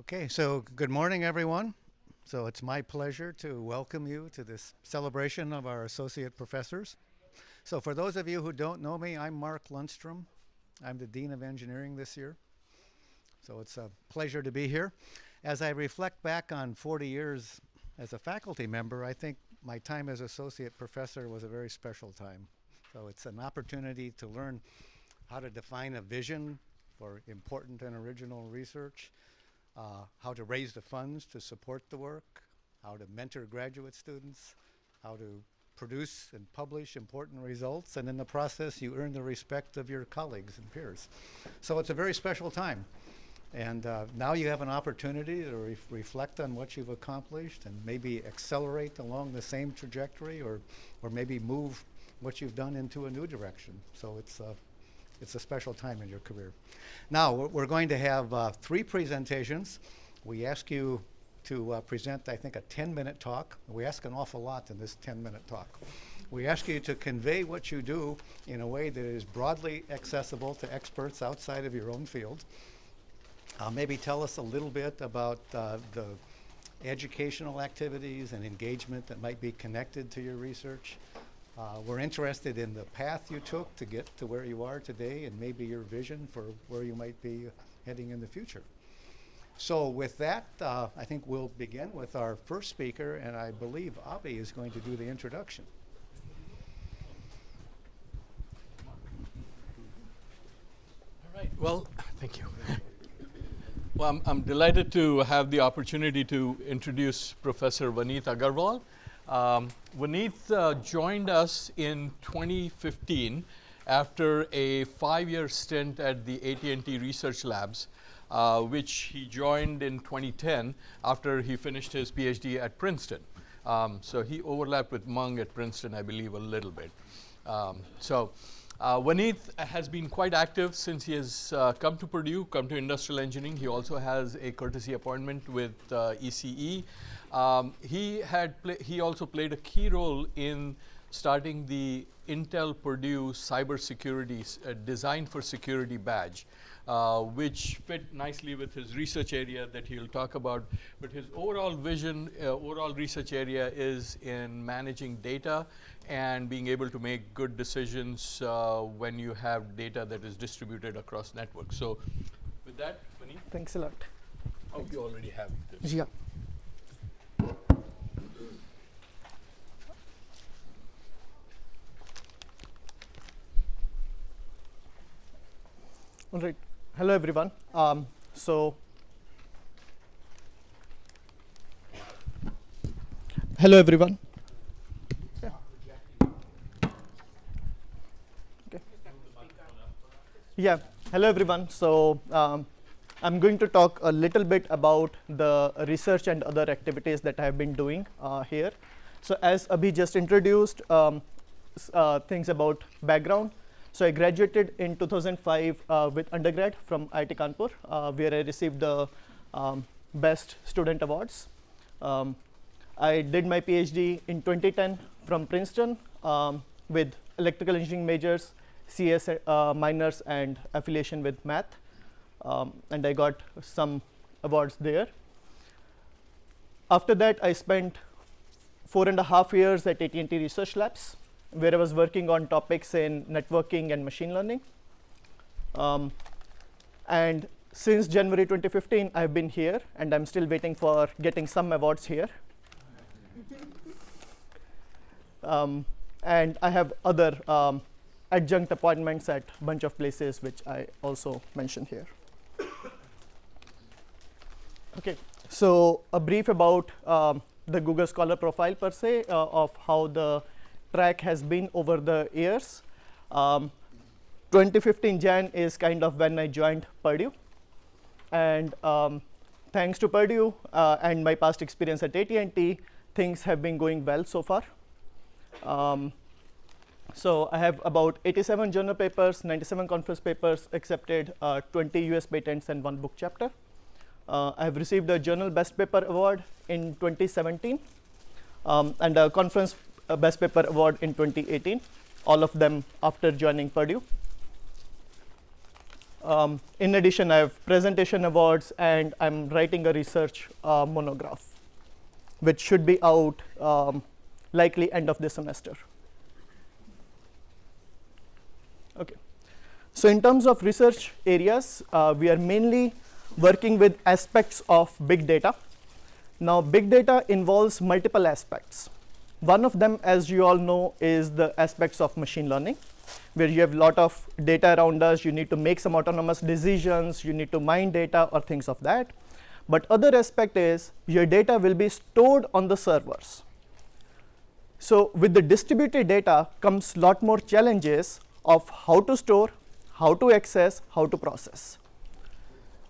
Okay, so good morning, everyone. So it's my pleasure to welcome you to this celebration of our associate professors. So for those of you who don't know me, I'm Mark Lundstrom. I'm the Dean of Engineering this year. So it's a pleasure to be here. As I reflect back on 40 years as a faculty member, I think my time as associate professor was a very special time. So it's an opportunity to learn how to define a vision for important and original research, uh, how to raise the funds to support the work, how to mentor graduate students, how to produce and publish important results, and in the process you earn the respect of your colleagues and peers. So it's a very special time. And uh, now you have an opportunity to re reflect on what you've accomplished and maybe accelerate along the same trajectory or, or maybe move what you've done into a new direction. So it's, uh, it's a special time in your career. Now, we're going to have uh, three presentations. We ask you to uh, present, I think, a 10-minute talk. We ask an awful lot in this 10-minute talk. We ask you to convey what you do in a way that is broadly accessible to experts outside of your own field. Uh, maybe tell us a little bit about uh, the educational activities and engagement that might be connected to your research. Uh, we're interested in the path you took to get to where you are today and maybe your vision for where you might be heading in the future. So with that, uh, I think we'll begin with our first speaker, and I believe Avi is going to do the introduction. All right, well, thank you. Well, I'm, I'm, delighted to have the opportunity to introduce Professor Vaneet Aggarwal. Um, Vaneet uh, joined us in 2015 after a five-year stint at the AT&T Research Labs, uh, which he joined in 2010 after he finished his PhD at Princeton. Um, so he overlapped with Mung at Princeton, I believe, a little bit. Um, so uh, has been quite active since he has uh, come to Purdue, come to industrial engineering. He also has a courtesy appointment with uh, ECE. Um, he had he also played a key role in starting the Intel Purdue Cybersecurity uh, Design for Security badge, uh, which fit nicely with his research area that he'll talk about. But his overall vision, uh, overall research area is in managing data and being able to make good decisions uh, when you have data that is distributed across networks. So with that. Thanks a lot. Oh, Thanks. you already have this. Yeah. All right. Hello, everyone. Um, so, hello, everyone. Yeah, hello everyone. So um, I'm going to talk a little bit about the research and other activities that I have been doing uh, here. So as Abhi just introduced, um, uh, things about background. So I graduated in 2005 uh, with undergrad from IIT Kanpur, uh, where I received the um, Best Student Awards. Um, I did my PhD in 2010 from Princeton um, with electrical engineering majors CS uh, minors and affiliation with math. Um, and I got some awards there. After that, I spent four and a half years at AT&T Research Labs, where I was working on topics in networking and machine learning. Um, and since January 2015, I've been here, and I'm still waiting for getting some awards here. um, and I have other um, adjunct appointments at a bunch of places, which I also mentioned here. okay, so a brief about um, the Google Scholar profile per se uh, of how the track has been over the years. Um, 2015 Jan is kind of when I joined Purdue. And um, thanks to Purdue uh, and my past experience at AT&T, things have been going well so far. Um, so I have about 87 journal papers, 97 conference papers, accepted uh, 20 US patents and one book chapter. Uh, I have received a journal best paper award in 2017 um, and a conference uh, best paper award in 2018, all of them after joining Purdue. Um, in addition, I have presentation awards and I'm writing a research uh, monograph, which should be out um, likely end of this semester. Okay. So in terms of research areas, uh, we are mainly working with aspects of big data. Now, big data involves multiple aspects. One of them, as you all know, is the aspects of machine learning, where you have a lot of data around us. You need to make some autonomous decisions. You need to mine data or things of that. But other aspect is your data will be stored on the servers. So with the distributed data comes lot more challenges of how to store, how to access, how to process.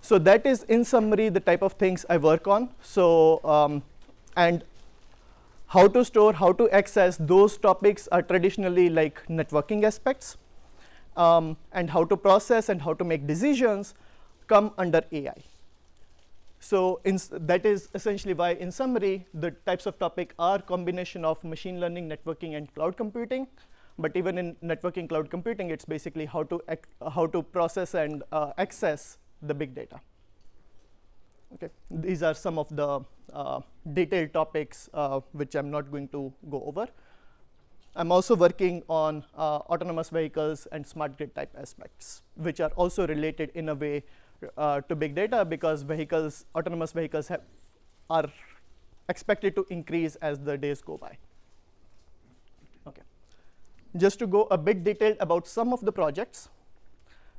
So that is in summary the type of things I work on. So um, and how to store, how to access, those topics are traditionally like networking aspects. Um, and how to process and how to make decisions come under AI. So that is essentially why, in summary, the types of topic are combination of machine learning, networking, and cloud computing. But even in networking cloud computing, it's basically how to, how to process and uh, access the big data. Okay, these are some of the uh, detailed topics uh, which I'm not going to go over. I'm also working on uh, autonomous vehicles and smart grid type aspects, which are also related in a way uh, to big data because vehicles, autonomous vehicles have, are expected to increase as the days go by. Okay. Just to go a bit detailed about some of the projects.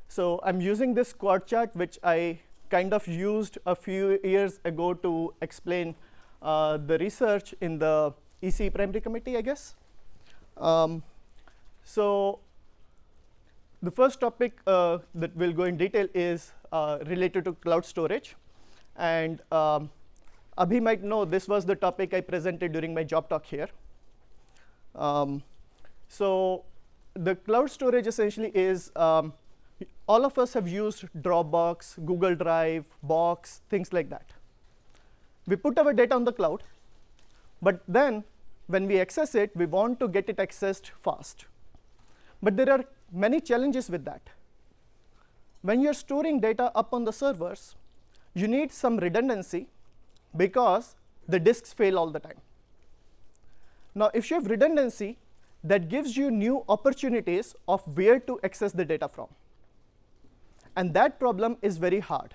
So I'm using this quad chart, which I kind of used a few years ago to explain uh, the research in the EC primary committee, I guess. Um, so the first topic uh, that we'll go in detail is uh, related to cloud storage. And um, Abhi might know this was the topic I presented during my job talk here. Um, so the cloud storage essentially is um, all of us have used Dropbox, Google Drive, Box, things like that. We put our data on the cloud, but then when we access it, we want to get it accessed fast. But there are many challenges with that. When you're storing data up on the servers, you need some redundancy because the disks fail all the time. Now, if you have redundancy, that gives you new opportunities of where to access the data from. And that problem is very hard.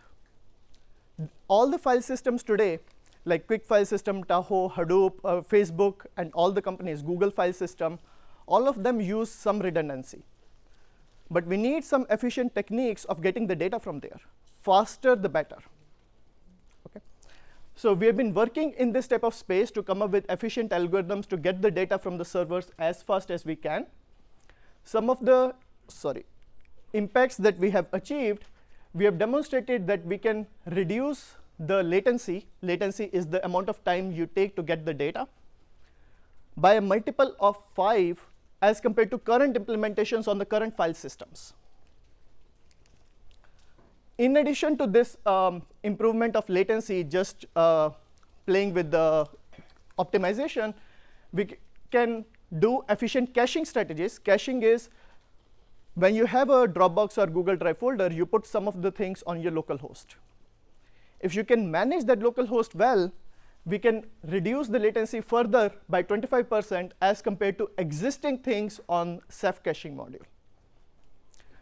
All the file systems today, like Quick File System, Tahoe, Hadoop, uh, Facebook, and all the companies, Google File System, all of them use some redundancy. But we need some efficient techniques of getting the data from there. Faster, the better. Okay. So we have been working in this type of space to come up with efficient algorithms to get the data from the servers as fast as we can. Some of the, sorry, impacts that we have achieved, we have demonstrated that we can reduce the latency. Latency is the amount of time you take to get the data by a multiple of 5 as compared to current implementations on the current file systems. In addition to this um, improvement of latency, just uh, playing with the optimization, we can do efficient caching strategies. Caching is when you have a Dropbox or Google Drive folder, you put some of the things on your local host. If you can manage that local host well, we can reduce the latency further by 25% as compared to existing things on Ceph caching module.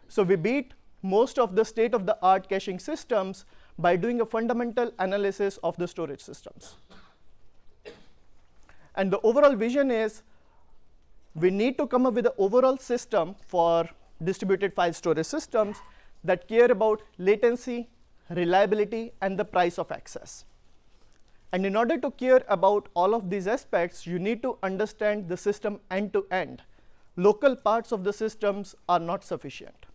So we beat most of the state-of-the-art caching systems by doing a fundamental analysis of the storage systems. And the overall vision is we need to come up with an overall system for distributed file storage systems that care about latency, reliability, and the price of access. And in order to care about all of these aspects, you need to understand the system end to end. Local parts of the systems are not sufficient.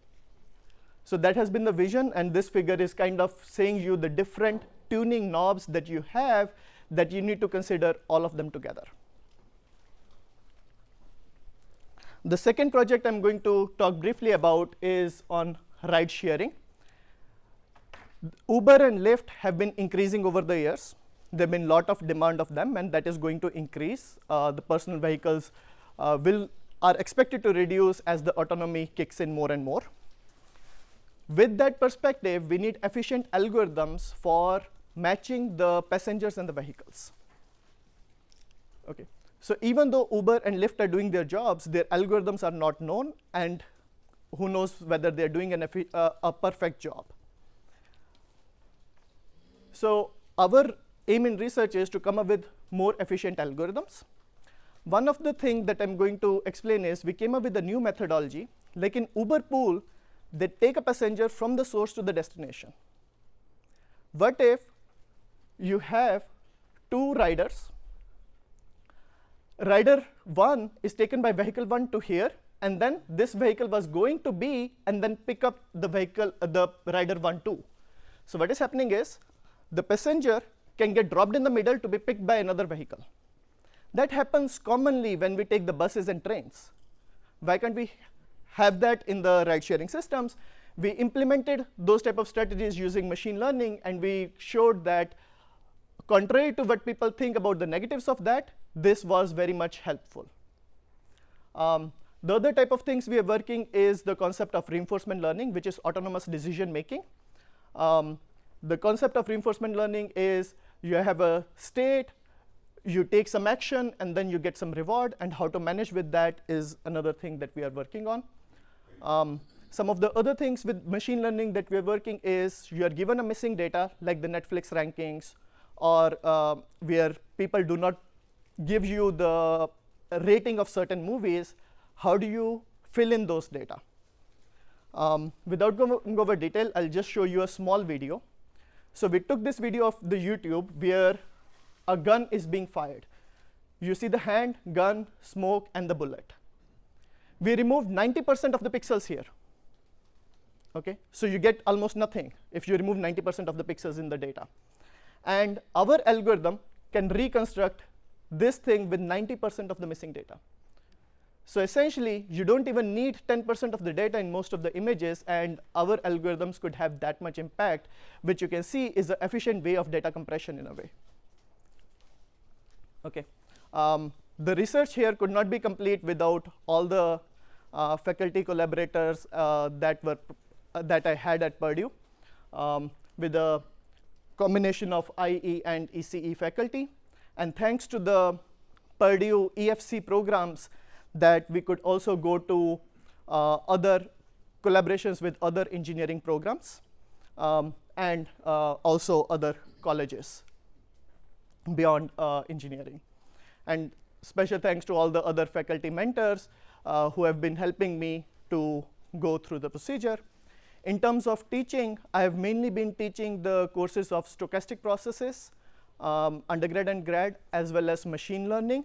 So that has been the vision, and this figure is kind of saying you the different tuning knobs that you have that you need to consider all of them together. The second project I'm going to talk briefly about is on ride sharing. Uber and Lyft have been increasing over the years. There have been a lot of demand of them, and that is going to increase. Uh, the personal vehicles uh, will are expected to reduce as the autonomy kicks in more and more. with that perspective, we need efficient algorithms for matching the passengers and the vehicles. Okay. So even though Uber and Lyft are doing their jobs, their algorithms are not known, and who knows whether they're doing an uh, a perfect job. So our aim in research is to come up with more efficient algorithms. One of the things that I'm going to explain is we came up with a new methodology. Like in Uber Pool, they take a passenger from the source to the destination. What if you have two riders? Rider 1 is taken by vehicle 1 to here, and then this vehicle was going to B, and then pick up the vehicle, uh, the rider 1 2. So what is happening is the passenger can get dropped in the middle to be picked by another vehicle. That happens commonly when we take the buses and trains. Why can't we have that in the ride sharing systems? We implemented those type of strategies using machine learning, and we showed that contrary to what people think about the negatives of that, this was very much helpful. Um, the other type of things we are working is the concept of reinforcement learning, which is autonomous decision making. Um, the concept of reinforcement learning is you have a state, you take some action, and then you get some reward. And how to manage with that is another thing that we are working on. Um, some of the other things with machine learning that we're working is you are given a missing data, like the Netflix rankings, or uh, where people do not give you the rating of certain movies, how do you fill in those data? Um, without going over detail, I'll just show you a small video. So we took this video of the YouTube where a gun is being fired. You see the hand, gun, smoke, and the bullet. We removed 90% of the pixels here. Okay, so you get almost nothing if you remove 90% of the pixels in the data. And our algorithm can reconstruct this thing with 90% of the missing data. So essentially, you don't even need 10% of the data in most of the images, and our algorithms could have that much impact, which you can see is an efficient way of data compression in a way. Okay. Um, the research here could not be complete without all the uh, faculty collaborators uh, that were uh, that I had at Purdue, um, with a combination of IE and ECE faculty. And thanks to the Purdue EFC programs, that we could also go to uh, other collaborations with other engineering programs um, and uh, also other colleges beyond uh, engineering. And special thanks to all the other faculty mentors uh, who have been helping me to go through the procedure. In terms of teaching, I have mainly been teaching the courses of stochastic processes, um, undergrad and grad, as well as machine learning.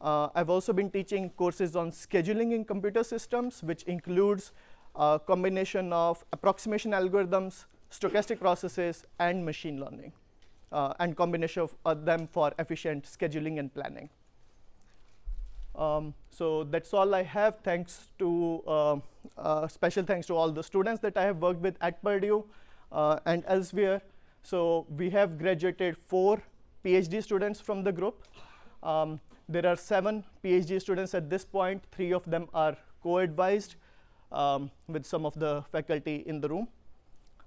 Uh, I've also been teaching courses on scheduling in computer systems, which includes a combination of approximation algorithms, stochastic processes, and machine learning, uh, and combination of uh, them for efficient scheduling and planning. Um, so that's all I have. Thanks to uh, uh, special thanks to all the students that I have worked with at Purdue uh, and elsewhere. So we have graduated four PhD students from the group. Um, there are seven PhD students at this point. Three of them are co-advised um, with some of the faculty in the room.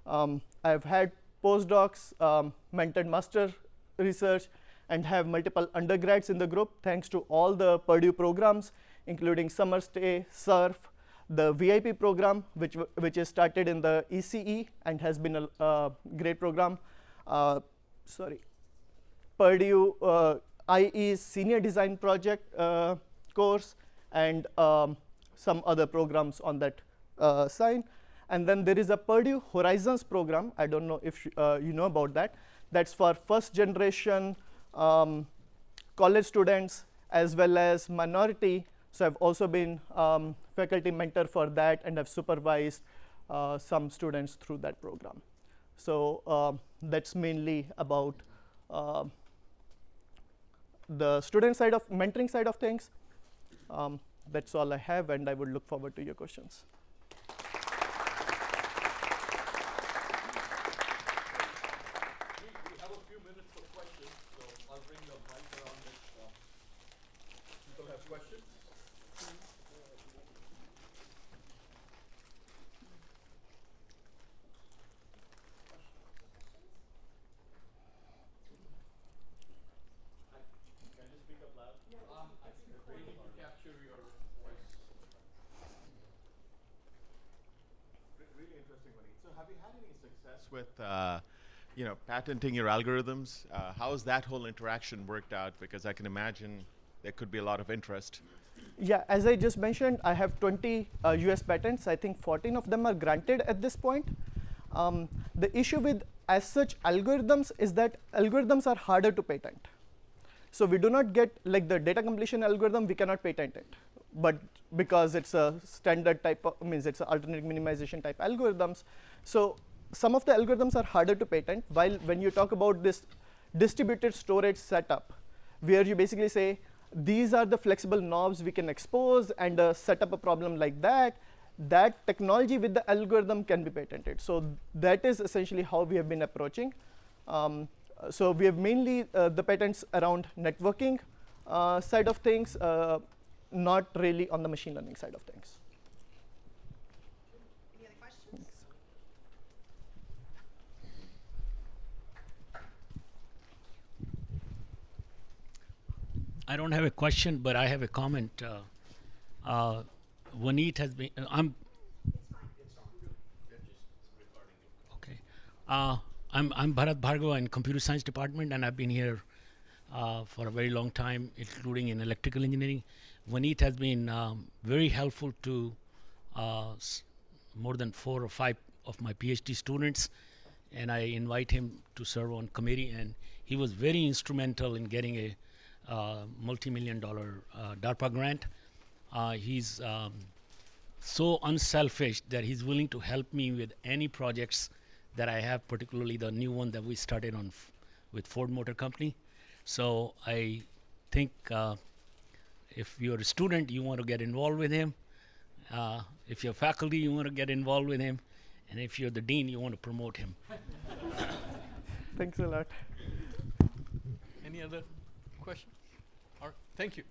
Um, I've had postdocs, um, mentored master research, and have multiple undergrads in the group thanks to all the Purdue programs, including summer stay, SURF, the VIP program, which, which is started in the ECE and has been a, a great program. Uh, sorry, Purdue uh, IE's senior design project uh, course and um, some other programs on that uh, side. And then there is a Purdue Horizons program. I don't know if uh, you know about that. That's for first generation um, college students as well as minority. So I've also been um, faculty mentor for that and have supervised uh, some students through that program. So uh, that's mainly about uh, the student side of mentoring side of things. Um, that's all I have, and I would look forward to your questions. capture your voice. Really interesting, Vinny. So, have you had any success with, uh, you know, patenting your algorithms? Uh, how has that whole interaction worked out? Because I can imagine there could be a lot of interest. Yeah, as I just mentioned, I have 20 uh, US patents. I think 14 of them are granted at this point. Um, the issue with as such algorithms is that algorithms are harder to patent. So we do not get like the data completion algorithm, we cannot patent it. But because it's a standard type of, means it's an alternate minimization type algorithms. So some of the algorithms are harder to patent, while when you talk about this distributed storage setup, where you basically say, these are the flexible knobs we can expose and uh, set up a problem like that, that technology with the algorithm can be patented. So that is essentially how we have been approaching. Um, so we have mainly uh, the patents around networking uh, side of things, uh, not really on the machine learning side of things. I don't have a question, but I have a comment. Uh, uh, has been. Uh, I'm. Okay. Uh, I'm I'm Bharat Bhargava in computer science department, and I've been here uh, for a very long time, including in electrical engineering. Vaneet has been um, very helpful to uh, more than four or five of my PhD students, and I invite him to serve on committee. And he was very instrumental in getting a multi-million dollar uh, DARPA grant. Uh, he's um, so unselfish that he's willing to help me with any projects that I have, particularly the new one that we started on f- with Ford Motor Company. So I think uh, if you're a student, you want to get involved with him. Uh, if you're faculty, you want to get involved with him. And if you're the dean, you want to promote him. Thanks a lot. Any other questions? All right, thank you.